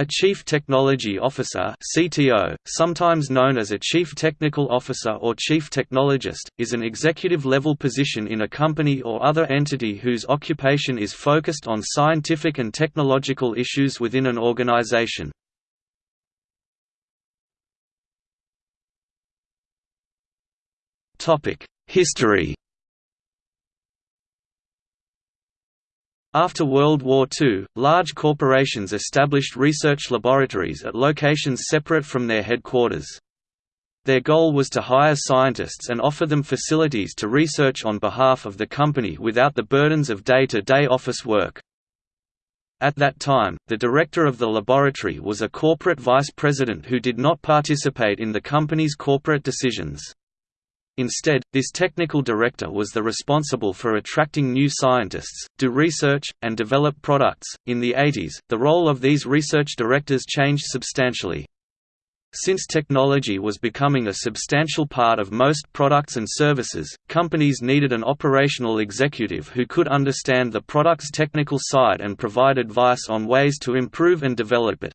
A Chief Technology Officer CTO, sometimes known as a Chief Technical Officer or Chief Technologist, is an executive-level position in a company or other entity whose occupation is focused on scientific and technological issues within an organization. History After World War II, large corporations established research laboratories at locations separate from their headquarters. Their goal was to hire scientists and offer them facilities to research on behalf of the company without the burdens of day-to-day -day office work. At that time, the director of the laboratory was a corporate vice president who did not participate in the company's corporate decisions. Instead, this technical director was the responsible for attracting new scientists, do research, and develop products. In the 80s, the role of these research directors changed substantially. Since technology was becoming a substantial part of most products and services, companies needed an operational executive who could understand the product's technical side and provide advice on ways to improve and develop it.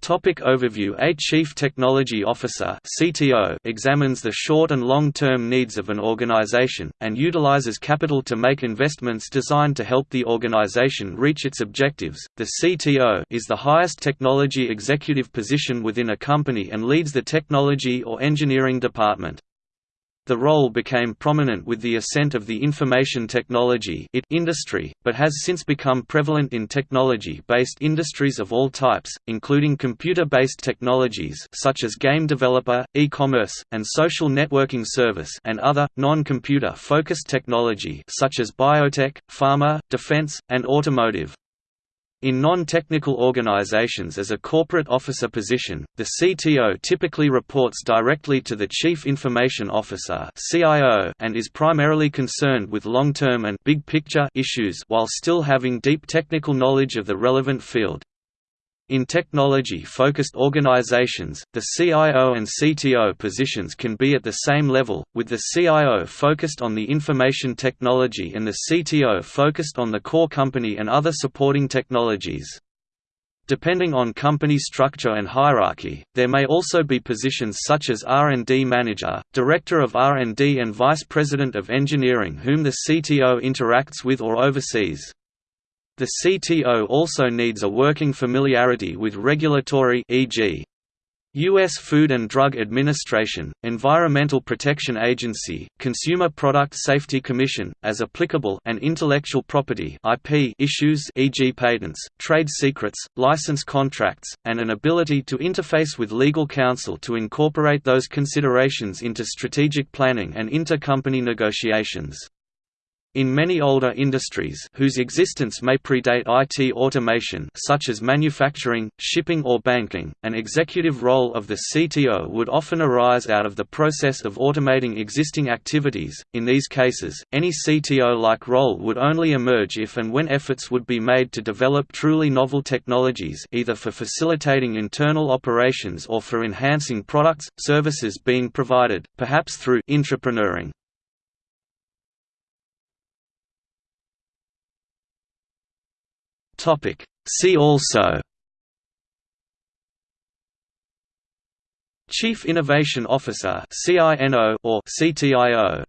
Topic overview A Chief Technology Officer CTO examines the short and long-term needs of an organization, and utilizes capital to make investments designed to help the organization reach its objectives. The CTO is the highest technology executive position within a company and leads the technology or engineering department. The role became prominent with the ascent of the information technology industry, but has since become prevalent in technology-based industries of all types, including computer-based technologies such as game developer, e-commerce, and social networking service and other, non-computer focused technology such as biotech, pharma, defense, and automotive. In non-technical organizations as a corporate officer position, the CTO typically reports directly to the Chief Information Officer and is primarily concerned with long-term and big picture issues while still having deep technical knowledge of the relevant field. In technology-focused organizations, the CIO and CTO positions can be at the same level, with the CIO focused on the information technology and the CTO focused on the core company and other supporting technologies. Depending on company structure and hierarchy, there may also be positions such as R&D manager, director of R&D and vice president of engineering whom the CTO interacts with or oversees. The CTO also needs a working familiarity with regulatory e.g. U.S. Food and Drug Administration, Environmental Protection Agency, Consumer Product Safety Commission, as applicable and intellectual property IP issues e.g. patents, trade secrets, license contracts, and an ability to interface with legal counsel to incorporate those considerations into strategic planning and intercompany negotiations. In many older industries whose existence may predate IT automation such as manufacturing, shipping or banking, an executive role of the CTO would often arise out of the process of automating existing activities. In these cases, any CTO-like role would only emerge if and when efforts would be made to develop truly novel technologies either for facilitating internal operations or for enhancing products, services being provided, perhaps through intrapreneuring. Topic. See also Chief Innovation Officer or CTIO